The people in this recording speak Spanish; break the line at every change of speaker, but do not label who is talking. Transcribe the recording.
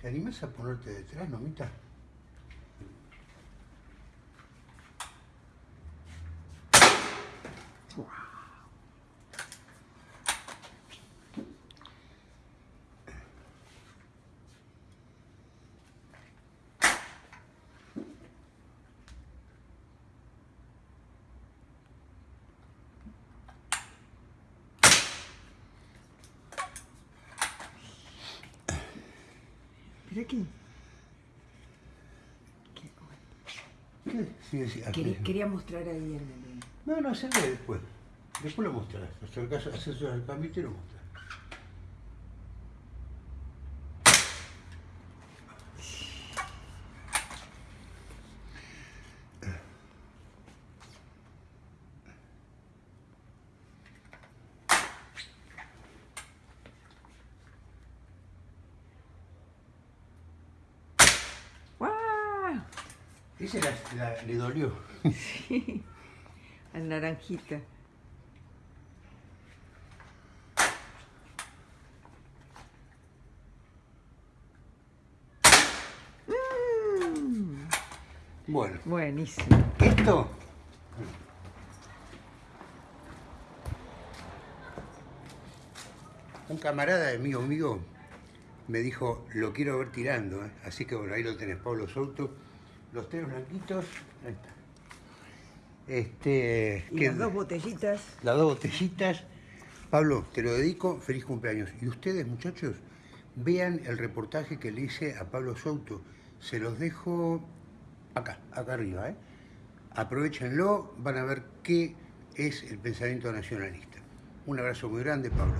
¿Te animas a ponerte detrás, nomita?
Mira aquí.
¿Qué? Sí, sí.
Quería, quería mostrar ahí en el...
No, no, se ve después. Después lo mostrarás. Haces el cambio y lo mostrás. Ese la, la- le dolió.
Sí. Al naranjita. Mm,
Bueno,
buenísimo.
esto... Un camarada de mío mío me dijo, lo quiero ver tirando, ¿eh? así que bueno, ahí lo tenés, Pablo Souto. Los tres blanquitos, ahí está. Este,
Y las dos botellitas.
las dos botellitas. Pablo, te lo dedico, feliz cumpleaños. Y ustedes, muchachos, vean el reportaje que le hice a Pablo Souto. Se los dejo acá, acá arriba. ¿eh? Aprovechenlo, van a ver qué es el pensamiento nacionalista. Un abrazo muy grande, Pablo.